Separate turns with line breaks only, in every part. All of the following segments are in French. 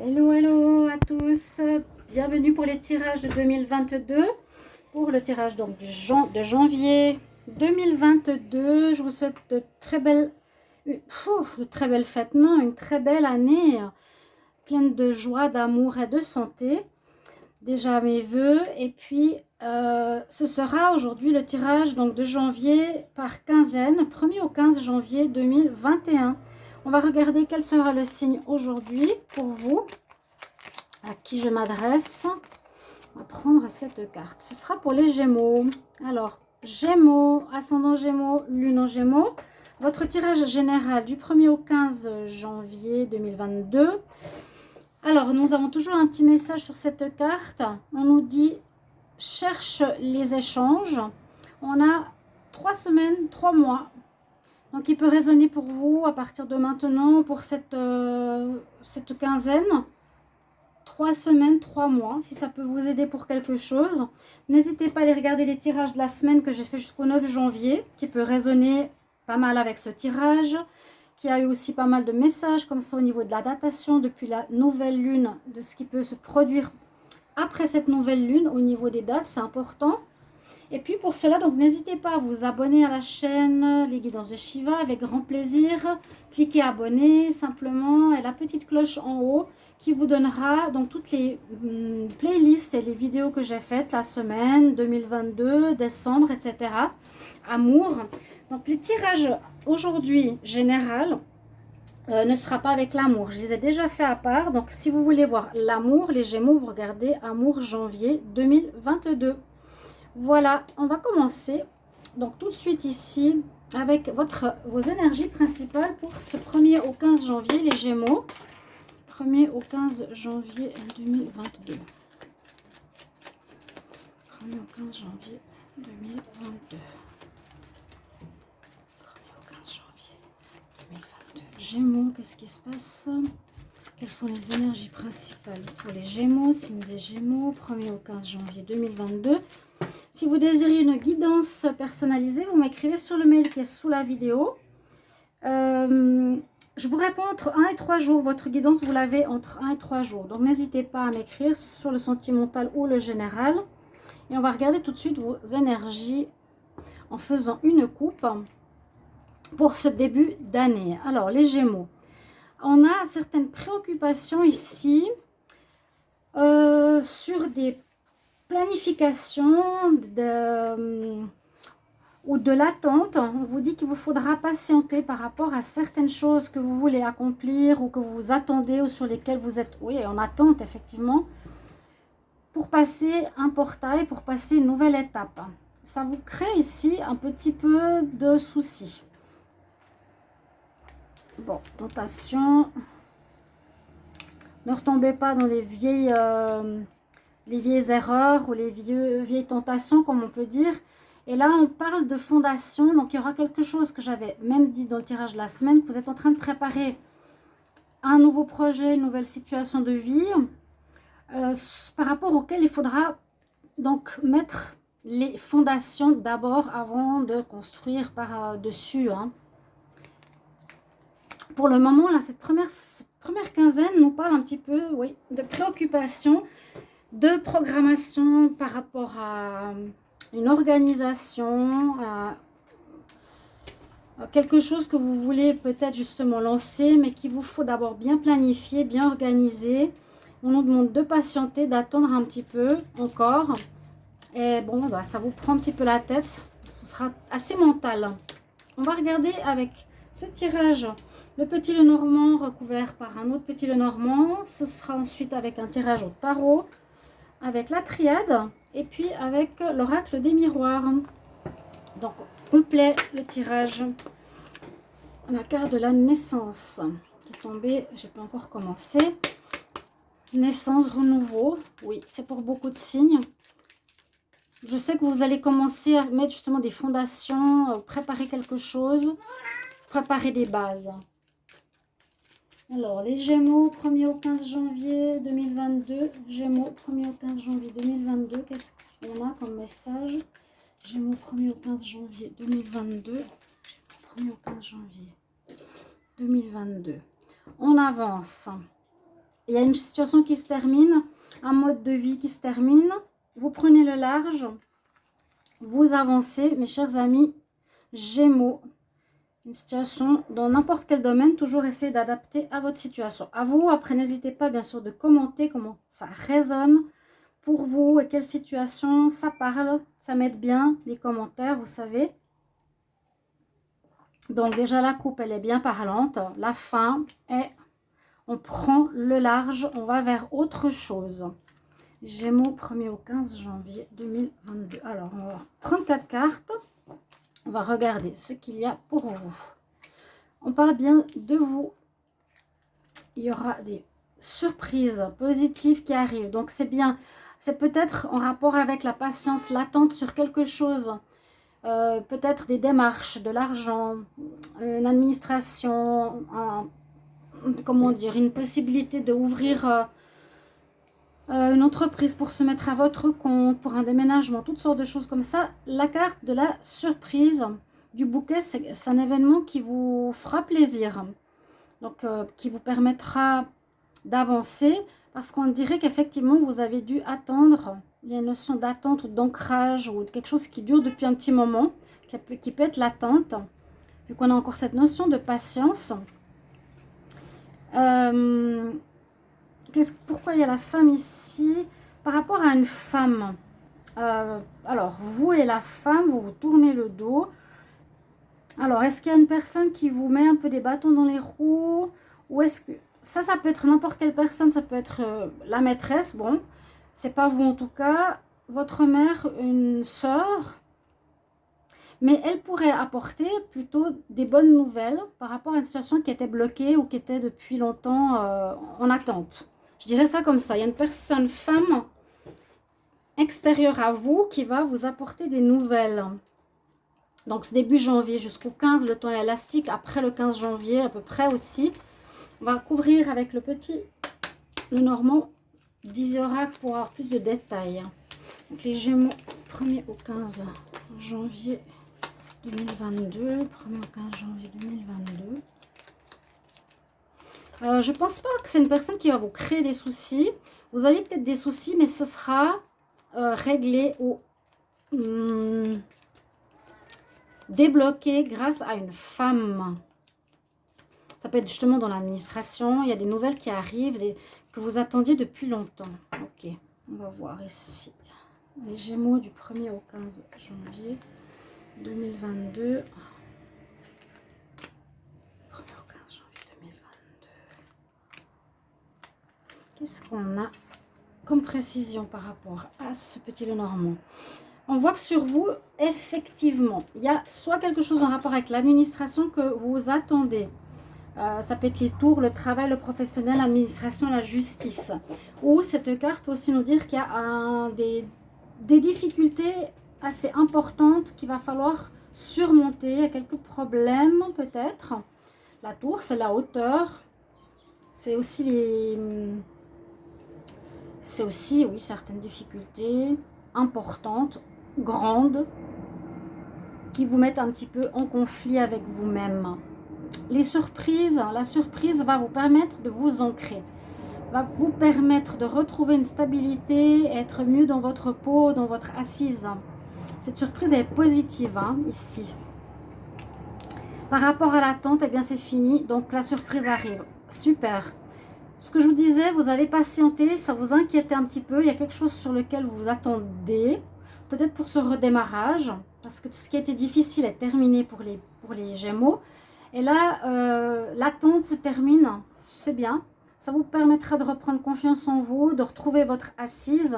Hello, hello à tous. Bienvenue pour les tirages de 2022. Pour le tirage donc de janvier 2022. Je vous souhaite de très belles, de très belles fêtes. Non, une très belle année pleine de joie, d'amour et de santé. Déjà mes voeux. Et puis, euh, ce sera aujourd'hui le tirage donc de janvier par quinzaine, 1er au 15 janvier 2021. On va regarder quel sera le signe aujourd'hui pour vous, à qui je m'adresse? On va prendre cette carte. Ce sera pour les Gémeaux. Alors, Gémeaux, ascendant Gémeaux, lune en Gémeaux. Votre tirage général du 1er au 15 janvier 2022. Alors, nous avons toujours un petit message sur cette carte. On nous dit « cherche les échanges ». On a trois semaines, trois mois donc, il peut résonner pour vous à partir de maintenant, pour cette, euh, cette quinzaine. Trois semaines, trois mois, si ça peut vous aider pour quelque chose. N'hésitez pas à aller regarder les tirages de la semaine que j'ai fait jusqu'au 9 janvier, qui peut résonner pas mal avec ce tirage, qui a eu aussi pas mal de messages comme ça au niveau de la datation depuis la nouvelle lune, de ce qui peut se produire après cette nouvelle lune au niveau des dates, c'est important. Et puis pour cela, donc n'hésitez pas à vous abonner à la chaîne Les Guidances de Shiva avec grand plaisir. Cliquez abonner simplement et la petite cloche en haut qui vous donnera donc toutes les hum, playlists et les vidéos que j'ai faites la semaine 2022, décembre, etc. Amour. Donc les tirages aujourd'hui général euh, ne sera pas avec l'amour. Je les ai déjà fait à part. Donc si vous voulez voir l'amour, les Gémeaux, vous regardez amour janvier 2022. Voilà, on va commencer donc tout de suite ici avec vos énergies principales pour ce 1er au 15 janvier, les Gémeaux. 1er au 15 janvier 2022. 1er au 15 janvier 2022. 1er au 15 janvier 2022. Gémeaux, qu'est-ce qui se passe? Quelles sont les énergies principales pour les Gémeaux? Signe des Gémeaux, 1er au 15 janvier 2022. Si vous désirez une guidance personnalisée, vous m'écrivez sur le mail qui est sous la vidéo. Euh, je vous réponds entre 1 et 3 jours. Votre guidance, vous l'avez entre 1 et 3 jours. Donc, n'hésitez pas à m'écrire sur le sentimental ou le général. Et on va regarder tout de suite vos énergies en faisant une coupe pour ce début d'année. Alors, les Gémeaux. On a certaines préoccupations ici euh, sur des planification euh, ou de l'attente, on vous dit qu'il vous faudra patienter par rapport à certaines choses que vous voulez accomplir ou que vous attendez ou sur lesquelles vous êtes oui, en attente effectivement pour passer un portail, pour passer une nouvelle étape. Ça vous crée ici un petit peu de soucis. Bon, tentation. Ne retombez pas dans les vieilles... Euh, les vieilles erreurs ou les vieilles tentations, comme on peut dire. Et là, on parle de fondation. Donc, il y aura quelque chose que j'avais même dit dans le tirage de la semaine. vous êtes en train de préparer un nouveau projet, une nouvelle situation de vie euh, par rapport auquel il faudra donc mettre les fondations d'abord avant de construire par-dessus. Hein. Pour le moment, là, cette première, première quinzaine nous parle un petit peu oui, de préoccupation de programmation par rapport à une organisation, à quelque chose que vous voulez peut-être justement lancer, mais qu'il vous faut d'abord bien planifier, bien organiser. On nous demande de patienter, d'attendre un petit peu encore. Et bon, bah, ça vous prend un petit peu la tête. Ce sera assez mental. On va regarder avec ce tirage le petit Lenormand recouvert par un autre petit Lenormand. Ce sera ensuite avec un tirage au tarot avec la triade et puis avec l'oracle des miroirs. Donc, complet le tirage. La carte de la naissance qui est tombée, j'ai pas encore commencé. Naissance, renouveau. Oui, c'est pour beaucoup de signes. Je sais que vous allez commencer à mettre justement des fondations, euh, préparer quelque chose, préparer des bases. Alors, les Gémeaux, 1er au 15 janvier 2022. Gémeaux, 1er au 15 janvier 2022. Qu'est-ce qu'on a comme message? Gémeaux, 1er au 15 janvier 2022. Gémeaux, 1er au 15 janvier 2022. On avance. il y a une situation qui se termine, un mode de vie qui se termine. Vous prenez le large, vous avancez, mes chers amis, Gémeaux. Une situation dans n'importe quel domaine, toujours essayer d'adapter à votre situation. À vous, après, n'hésitez pas bien sûr de commenter comment ça résonne pour vous et quelle situation ça parle. Ça m'aide bien, les commentaires, vous savez. Donc déjà, la coupe, elle est bien parlante. La fin est, on prend le large, on va vers autre chose. Gémeaux, 1er au 15 janvier 2022. Alors, on va prendre quatre cartes. On va regarder ce qu'il y a pour vous. On parle bien de vous. Il y aura des surprises positives qui arrivent. Donc, c'est bien. C'est peut-être en rapport avec la patience, l'attente sur quelque chose. Euh, peut-être des démarches, de l'argent, une administration, comment dire, une possibilité d'ouvrir euh, une entreprise pour se mettre à votre compte, pour un déménagement, toutes sortes de choses comme ça. La carte de la surprise du bouquet, c'est un événement qui vous fera plaisir. Donc, euh, qui vous permettra d'avancer parce qu'on dirait qu'effectivement, vous avez dû attendre. Il y a une notion d'attente ou d'ancrage ou quelque chose qui dure depuis un petit moment, qui peut, qui peut être l'attente. Vu qu'on a encore cette notion de patience. Euh, pourquoi il y a la femme ici Par rapport à une femme, euh, alors vous et la femme, vous vous tournez le dos. Alors, est-ce qu'il y a une personne qui vous met un peu des bâtons dans les roues? Ou est-ce que... Ça, ça peut être n'importe quelle personne, ça peut être euh, la maîtresse, bon. C'est pas vous en tout cas. Votre mère, une soeur. Mais elle pourrait apporter plutôt des bonnes nouvelles par rapport à une situation qui était bloquée ou qui était depuis longtemps euh, en attente. Je dirais ça comme ça. Il y a une personne, femme, extérieure à vous qui va vous apporter des nouvelles. Donc, c'est début janvier jusqu'au 15, le temps est élastique. Après le 15 janvier, à peu près aussi. On va couvrir avec le petit, le normand, 10 oracle pour avoir plus de détails. Donc, les Gémeaux, 1er au 15 janvier 2022. 1er au 15 janvier 2022. Euh, je ne pense pas que c'est une personne qui va vous créer des soucis. Vous avez peut-être des soucis, mais ce sera euh, réglé ou hmm, débloqué grâce à une femme. Ça peut être justement dans l'administration. Il y a des nouvelles qui arrivent que vous attendiez depuis longtemps. Ok, on va voir ici. Les Gémeaux du 1er au 15 janvier 2022. Qu'est-ce qu'on a comme précision par rapport à ce petit Lenormand On voit que sur vous, effectivement, il y a soit quelque chose en rapport avec l'administration que vous attendez. Euh, ça peut être les tours, le travail, le professionnel, l'administration, la justice. Ou cette carte peut aussi nous dire qu'il y a des, des difficultés assez importantes qu'il va falloir surmonter. Il y a quelques problèmes peut-être. La tour, c'est la hauteur. C'est aussi les, c'est aussi, oui, certaines difficultés importantes, grandes, qui vous mettent un petit peu en conflit avec vous-même. Les surprises, la surprise va vous permettre de vous ancrer, va vous permettre de retrouver une stabilité, être mieux dans votre peau, dans votre assise. Cette surprise est positive hein, ici. Par rapport à l'attente, eh bien c'est fini, donc la surprise arrive. Super ce que je vous disais, vous avez patienté, ça vous inquiétait un petit peu. Il y a quelque chose sur lequel vous vous attendez. Peut-être pour ce redémarrage, parce que tout ce qui a été difficile est terminé pour les, pour les Gémeaux. Et là, euh, l'attente se termine, c'est bien. Ça vous permettra de reprendre confiance en vous, de retrouver votre assise.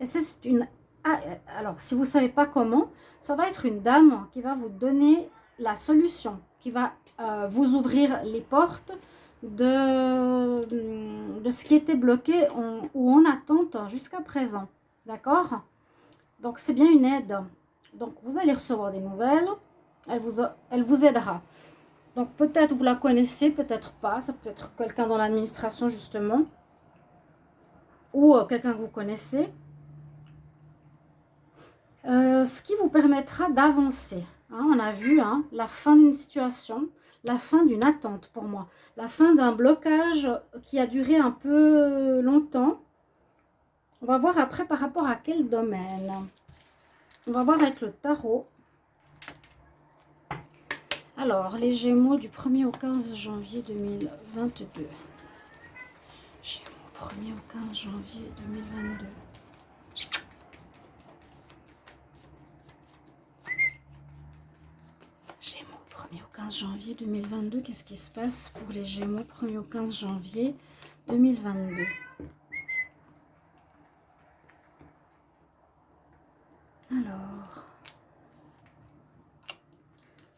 Et c'est une... Ah, alors, si vous ne savez pas comment, ça va être une dame qui va vous donner la solution, qui va euh, vous ouvrir les portes, de, de ce qui était bloqué ou en attente jusqu'à présent. D'accord? Donc, c'est bien une aide. Donc, vous allez recevoir des nouvelles. Elle vous, elle vous aidera. Donc, peut-être vous la connaissez, peut-être pas. Ça peut être quelqu'un dans l'administration, justement. Ou euh, quelqu'un que vous connaissez. Euh, ce qui vous permettra d'avancer. Hein, on a vu hein, la fin d'une situation, la fin d'une attente pour moi. La fin d'un blocage qui a duré un peu longtemps. On va voir après par rapport à quel domaine. On va voir avec le tarot. Alors, les Gémeaux du 1er au 15 janvier 2022. Gémeaux 1er au 15 janvier 2022. Gémeaux 1er au 15 janvier 2022. Qu'est-ce qui se passe pour les Gémeaux 1er au 15 janvier 2022 Alors,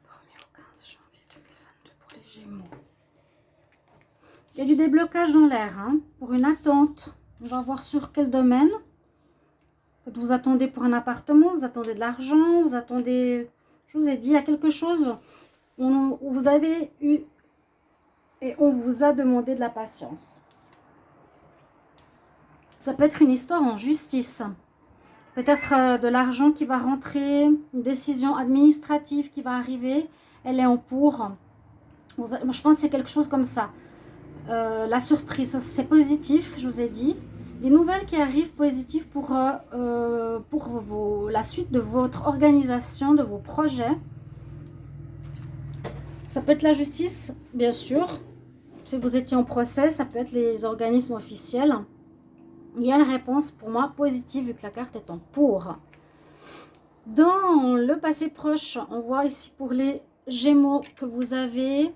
1er au 15 janvier 2022 pour les Gémeaux. Il y a du déblocage dans l'air, hein, pour une attente. On va voir sur quel domaine. Vous attendez pour un appartement, vous attendez de l'argent, vous attendez... Je vous ai dit, il y a quelque chose où vous avez eu et on vous a demandé de la patience. Ça peut être une histoire en justice. Peut-être euh, de l'argent qui va rentrer, une décision administrative qui va arriver. Elle est en pour. Je pense que c'est quelque chose comme ça. Euh, la surprise, c'est positif, je vous ai dit. Des nouvelles qui arrivent positives pour, euh, pour la suite de votre organisation, de vos projets. Ça peut être la justice, bien sûr. Si vous étiez en procès, ça peut être les organismes officiels il y a la réponse pour moi positive vu que la carte est en pour. Dans le passé proche, on voit ici pour les Gémeaux que vous avez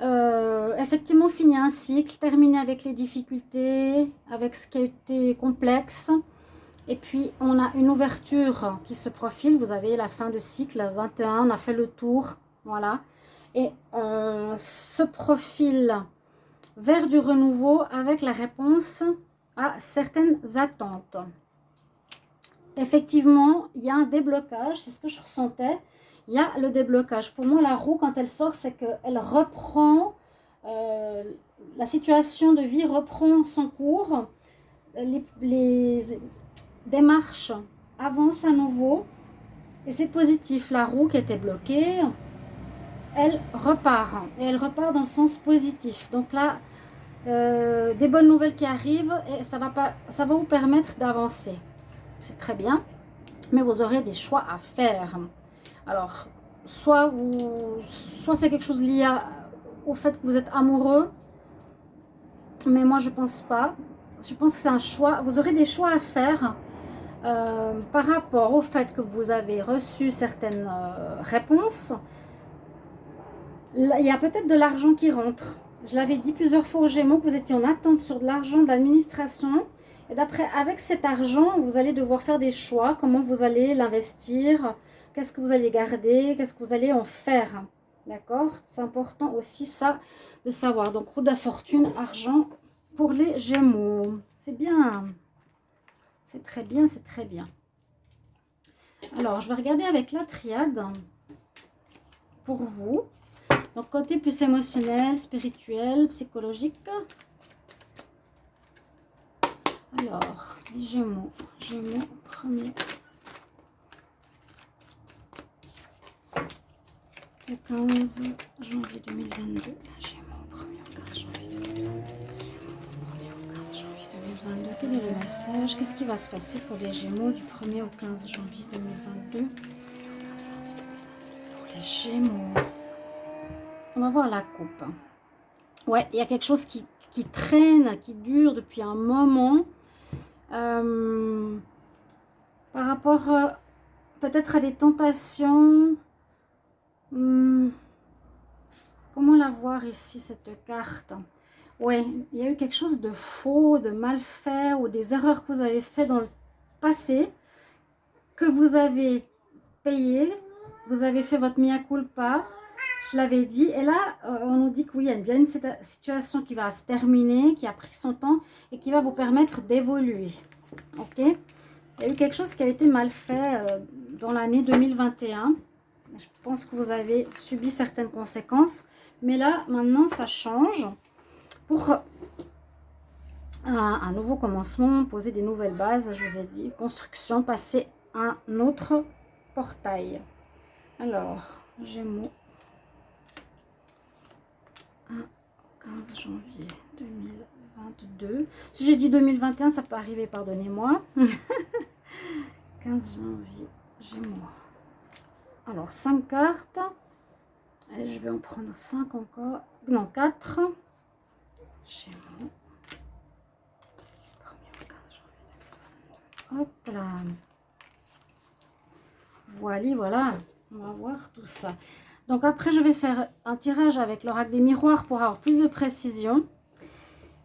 euh, effectivement fini un cycle, terminé avec les difficultés, avec ce qui a été complexe. Et puis, on a une ouverture qui se profile. Vous avez la fin de cycle, 21, on a fait le tour. Voilà. Et on se profile vers du renouveau avec la réponse à certaines attentes. Effectivement, il y a un déblocage, c'est ce que je ressentais. Il y a le déblocage. Pour moi, la roue, quand elle sort, c'est qu'elle reprend, euh, la situation de vie reprend son cours. Les démarches avancent à nouveau. Et c'est positif. La roue qui était bloquée, elle repart. Et elle repart dans le sens positif. Donc là, euh, des bonnes nouvelles qui arrivent et ça va, pas, ça va vous permettre d'avancer. C'est très bien, mais vous aurez des choix à faire. Alors, soit, vous, soit c'est quelque chose lié au fait que vous êtes amoureux, mais moi je pense pas. Je pense que c'est un choix. Vous aurez des choix à faire euh, par rapport au fait que vous avez reçu certaines euh, réponses. Il y a peut-être de l'argent qui rentre je l'avais dit plusieurs fois aux Gémeaux que vous étiez en attente sur de l'argent de l'administration. Et d'après, avec cet argent, vous allez devoir faire des choix. Comment vous allez l'investir? Qu'est-ce que vous allez garder? Qu'est-ce que vous allez en faire? D'accord? C'est important aussi ça de savoir. Donc, roue de fortune, argent pour les Gémeaux. C'est bien. C'est très bien, c'est très bien. Alors, je vais regarder avec la triade pour vous. Donc, côté plus émotionnel, spirituel, psychologique. Alors, les Gémeaux. Gémeaux, premier. Le 15 janvier 2022. Gémeaux, premier au 15 janvier 2022. Premier au 15 janvier 2022. Quel est le message? Qu'est-ce qui va se passer pour les Gémeaux du 1er au 15 janvier 2022 Pour les Gémeaux. On va voir la coupe. Ouais, il y a quelque chose qui, traîne, qui dure depuis un moment. Euh, par rapport euh, peut-être à des tentations. Hmm, comment la voir ici, cette carte? Oui, il y a eu quelque chose de faux, de mal fait ou des erreurs que vous avez fait dans le passé que vous avez payé. Vous avez fait votre mea culpa je l'avais dit. Et là, euh, on nous dit que oui, il y a bien une situation qui va se terminer, qui a pris son temps et qui va vous permettre d'évoluer. Ok? Il y a eu quelque chose qui a été mal fait euh, dans l'année 2021. Je pense que vous avez subi certaines conséquences. Mais là, maintenant, ça change. Pour un, nouveau commencement, poser des nouvelles bases, je vous ai dit, construction, passer un autre portail. Alors, Gémeaux. 15 janvier 2022. Si j'ai dit 2021, ça peut arriver, pardonnez-moi. 15 janvier, Gémeaux. Alors, 5 cartes. Je vais en prendre 5 encore. Non, 4. Gémeaux. 1er 15 janvier 2022. Hop là. Voilà, voilà. On va voir tout ça. Donc après, je vais faire un tirage avec l'oracle des miroirs pour avoir plus de précision.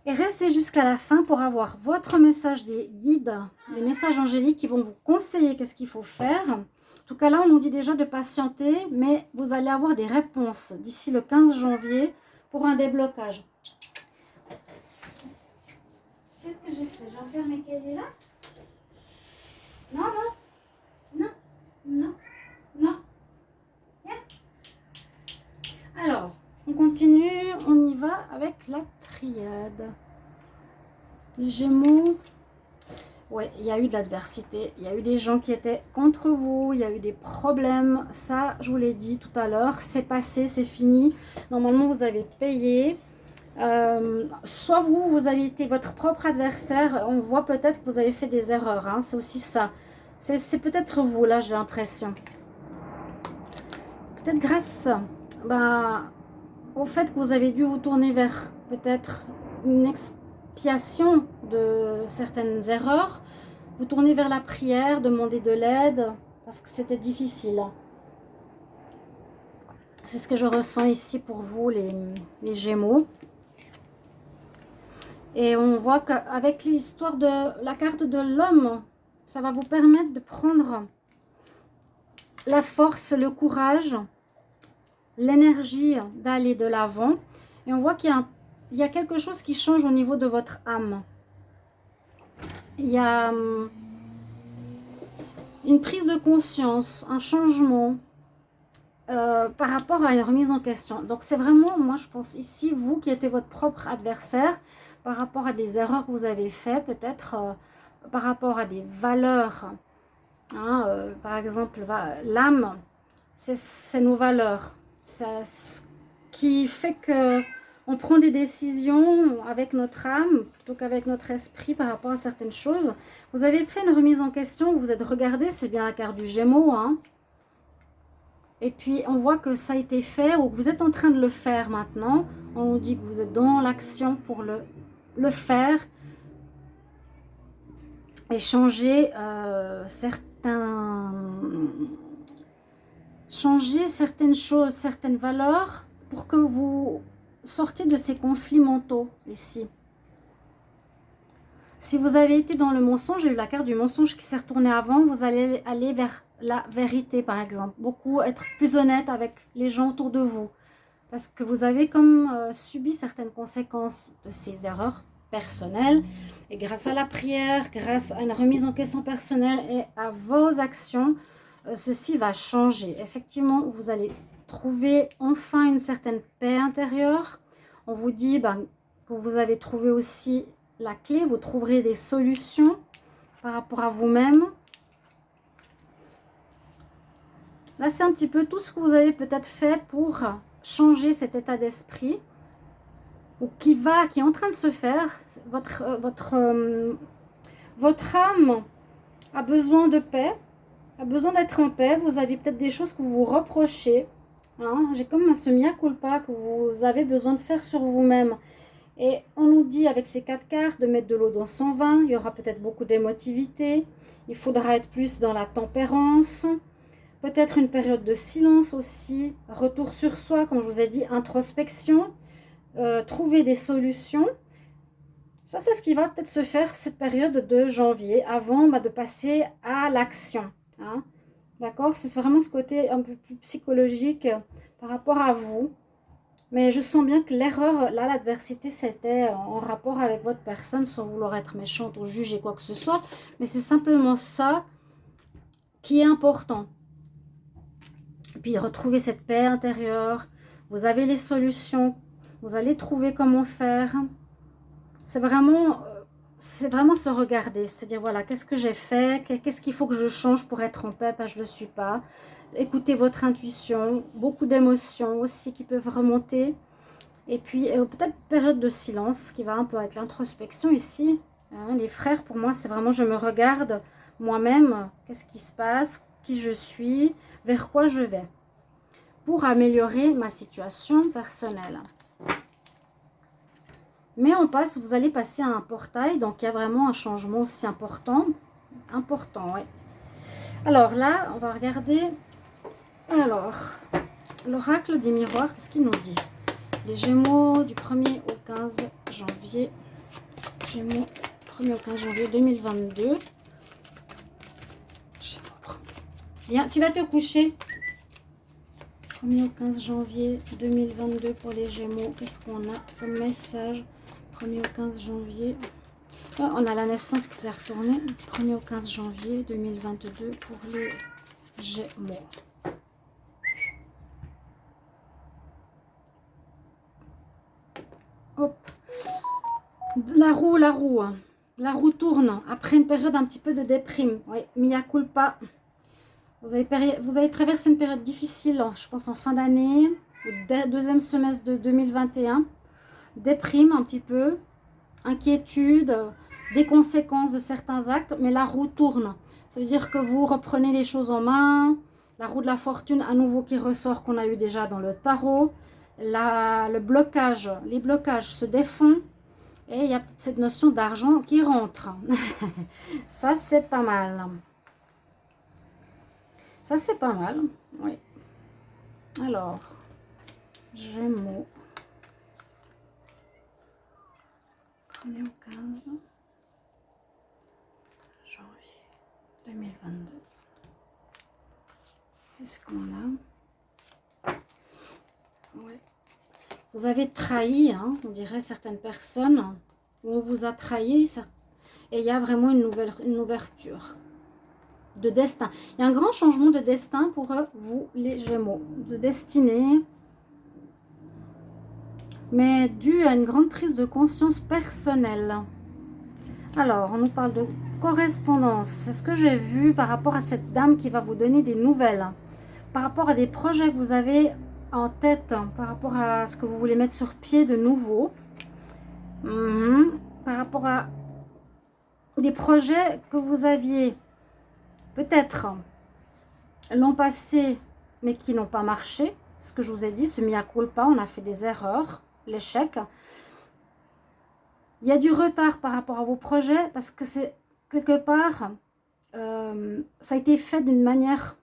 Et restez jusqu'à la fin pour avoir votre message des guides, des messages angéliques qui vont vous conseiller qu'est-ce qu'il faut faire. En tout cas, là, on nous dit déjà de patienter, mais vous allez avoir des réponses d'ici le 15 janvier pour un déblocage. Qu'est-ce que j'ai fait? J'ai enfermé mes cahiers là Non, non, non, non, non. Alors, on continue, on y va avec la triade. Les Gémeaux, ouais, il y a eu de l'adversité, il y a eu des gens qui étaient contre vous, il y a eu des problèmes, ça, je vous l'ai dit tout à l'heure, c'est passé, c'est fini. Normalement, vous avez payé. Euh, soit vous, vous avez été votre propre adversaire, on voit peut-être que vous avez fait des erreurs, hein, c'est aussi ça. C'est peut-être vous, là, j'ai l'impression. Peut-être grâce bah, au fait que vous avez dû vous tourner vers peut-être une expiation de certaines erreurs, vous tournez vers la prière, demander de l'aide, parce que c'était difficile. C'est ce que je ressens ici pour vous, les, les Gémeaux. Et on voit qu'avec l'histoire de la carte de l'homme, ça va vous permettre de prendre la force, le courage, l'énergie d'aller de l'avant. Et on voit qu'il y, a quelque chose qui change au niveau de votre âme. Il y a hum, une prise de conscience, un changement euh, par rapport à une remise en question. Donc c'est vraiment, moi je pense ici, vous qui étiez votre propre adversaire par rapport à des erreurs que vous avez fait, peut-être euh, par rapport à des valeurs. Hein, euh, par exemple, l'âme, c'est nos valeurs ça, qui fait que on prend des décisions avec notre âme plutôt qu'avec notre esprit par rapport à certaines choses. Vous avez fait une remise en question, vous êtes regardé, c'est bien la carte du Gémeaux. Hein. Et puis, on voit que ça a été fait ou que vous êtes en train de le faire maintenant. On nous dit que vous êtes dans l'action pour le, le faire. Et changer euh, certains changer certaines choses, certaines valeurs pour que vous sortiez de ces conflits mentaux ici. Si vous avez été dans le mensonge, j'ai eu la carte du mensonge qui s'est retournée avant, vous allez aller vers la vérité par exemple. Beaucoup être plus honnête avec les gens autour de vous. Parce que vous avez comme euh, subi certaines conséquences de ces erreurs personnelles. Et grâce à la prière, grâce à une remise en question personnelle et à vos actions, ceci va changer. Effectivement, vous allez trouver enfin une certaine paix intérieure. On vous dit ben, que vous avez trouvé aussi la clé, vous trouverez des solutions par rapport à vous-même. Là, c'est un petit peu tout ce que vous avez peut-être fait pour changer cet état d'esprit ou qui va, qui est en train de se faire. Votre, euh, votre, euh, votre âme a besoin de paix besoin d'être en paix. Vous avez peut-être des choses que vous vous reprochez. Hein. J'ai comme un semi culpa que vous avez besoin de faire sur vous-même. Et on nous dit avec ces quatre cartes de mettre de l'eau dans son vin. Il y aura peut-être beaucoup d'émotivité. Il faudra être plus dans la tempérance. Peut-être une période de silence aussi. Retour sur soi, comme je vous ai dit, introspection. Euh, trouver des solutions. Ça, c'est ce qui va peut-être se faire cette période de janvier, avant bah, de passer à l'action. Hein? D'accord? C'est vraiment ce côté un peu plus psychologique par rapport à vous. Mais je sens bien que l'erreur, là, l'adversité, c'était en rapport avec votre personne, sans vouloir être méchante ou juger quoi que ce soit. Mais c'est simplement ça qui est important. Et puis, retrouver cette paix intérieure. Vous avez les solutions. Vous allez trouver comment faire. C'est vraiment c'est vraiment se regarder, se dire voilà, qu'est-ce que j'ai fait, qu'est-ce qu'il faut que je change pour être en paix, je ne le suis pas. Écoutez votre intuition, beaucoup d'émotions aussi qui peuvent remonter. Et puis, euh, peut-être période de silence qui va un peu être l'introspection ici. Hein. les frères, pour moi, c'est vraiment je me regarde moi-même. Qu'est-ce qui se passe? Qui je suis? Vers quoi je vais? Pour améliorer ma situation personnelle. Mais on passe, vous allez passer à un portail. Donc, il y a vraiment un changement aussi important. Important, oui. Alors là, on va regarder. Alors, l'oracle des miroirs, qu'est-ce qu'il nous dit? Les Gémeaux du 1er au 15 janvier. Gémeaux, 1er au 15 janvier 2022. Bien, tu vas te coucher. 1er au 15 janvier 2022 pour les Gémeaux. Qu'est-ce qu'on a comme message? 1er au 15 janvier. On a la naissance qui s'est retournée. 1er au 15 janvier 2022 pour les Gémeaux. Hop. La roue, la roue. Hein. La roue tourne après une période un petit peu de déprime. Oui, mia culpa. Vous avez, vous avez traversé une période difficile, je pense en fin d'année, au deuxième semestre de 2021. Déprime un petit peu, inquiétude, des conséquences de certains actes, mais la roue tourne. Ça veut dire que vous reprenez les choses en main, la roue de la fortune à nouveau qui ressort qu'on a eu déjà dans le tarot, la, le blocage, les blocages se défont et il y a cette notion d'argent qui rentre. Ça, c'est pas mal. Ça, c'est pas mal, oui. Alors, Gémeaux. 1er au 15 janvier 2022. Qu'est-ce qu'on a? Ouais. Vous avez trahi, hein, on dirait certaines personnes, où on vous a trahi, et il y a vraiment une, nouvelle, une ouverture de destin. Il y a un grand changement de destin pour vous, les Gémeaux, de destinée, mais dû à une grande prise de conscience personnelle. Alors, on nous parle de correspondance. C'est ce que j'ai vu par rapport à cette dame qui va vous donner des nouvelles? Par rapport à des projets que vous avez en tête, par rapport à ce que vous voulez mettre sur pied de nouveau? Mhm. Par rapport à des projets que vous aviez peut-être l'an passé, mais qui n'ont pas marché. Ce que je vous ai dit, ce mea culpa, on a fait des erreurs, l'échec. Il y a du retard par rapport à vos projets parce que c'est quelque part, euh, ça a été fait d'une manière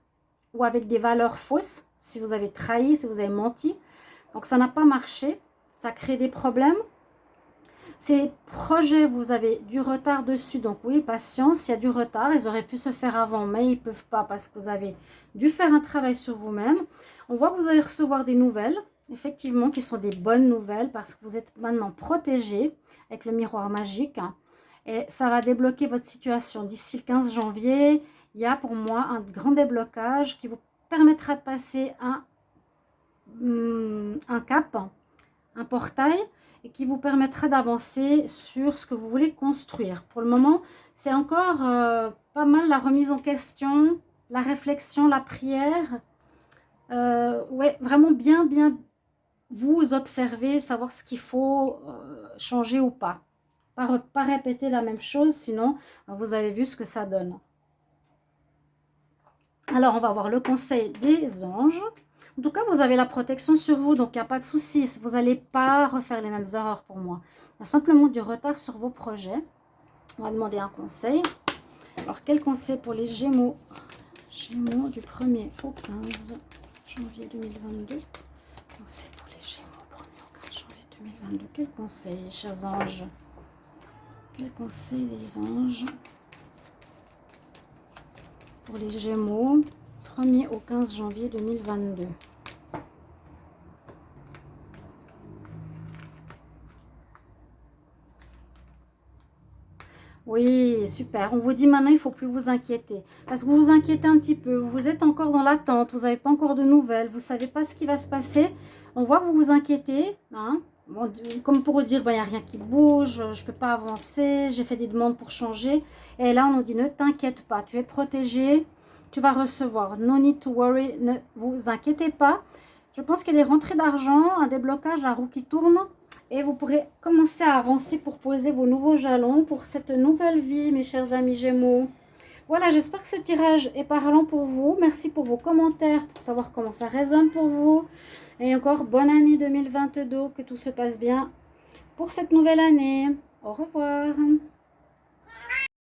ou avec des valeurs fausses, si vous avez trahi, si vous avez menti. Donc ça n'a pas marché, ça crée des problèmes. Ces projets, vous avez du retard dessus, donc oui, patience, il y a du retard. Ils auraient pu se faire avant, mais ils ne peuvent pas parce que vous avez dû faire un travail sur vous-même. On voit que vous allez recevoir des nouvelles, effectivement, qui sont des bonnes nouvelles parce que vous êtes maintenant protégé avec le miroir magique. Et ça va débloquer votre situation. D'ici le 15 janvier, il y a pour moi un grand déblocage qui vous permettra de passer un, hum, un cap, un portail et qui vous permettra d'avancer sur ce que vous voulez construire. Pour le moment, c'est encore euh, pas mal la remise en question, la réflexion, la prière. Euh, ouais, vraiment bien, bien vous observer, savoir ce qu'il faut euh, changer ou pas. Pas, répéter la même chose, sinon vous avez vu ce que ça donne. Alors, on va voir le conseil des anges. En tout cas, vous avez la protection sur vous, donc il n'y a pas de souci. Vous n'allez pas refaire les mêmes erreurs pour moi. Il y a simplement du retard sur vos projets. On va demander un conseil. Alors, quel conseil pour les Gémeaux? Gémeaux du 1er au 15 janvier 2022. Conseil pour les Gémeaux, 1er au 15 janvier 2022. Quel conseil, chers anges? Quel conseil, les anges? Pour les Gémeaux, 1er au 15 janvier 2022. Oui, super. On vous dit maintenant, il ne faut plus vous inquiéter. Parce que vous vous inquiétez un petit peu. Vous êtes encore dans l'attente. Vous n'avez pas encore de nouvelles. Vous ne savez pas ce qui va se passer. On voit que vous vous inquiétez. Hein? Comme pour dire, il ben, n'y a rien qui bouge. Je ne peux pas avancer. J'ai fait des demandes pour changer. Et là, on nous dit, ne t'inquiète pas. Tu es protégé. Tu vas recevoir. No need to worry. Ne vous inquiétez pas. Je pense qu'il est rentrée d'argent, un déblocage, la roue qui tourne. Et vous pourrez commencer à avancer pour poser vos nouveaux jalons pour cette nouvelle vie, mes chers amis Gémeaux. Voilà, j'espère que ce tirage est parlant pour vous. Merci pour vos commentaires, pour savoir comment ça résonne pour vous. Et encore, bonne année 2022, que tout se passe bien pour cette nouvelle année. Au revoir.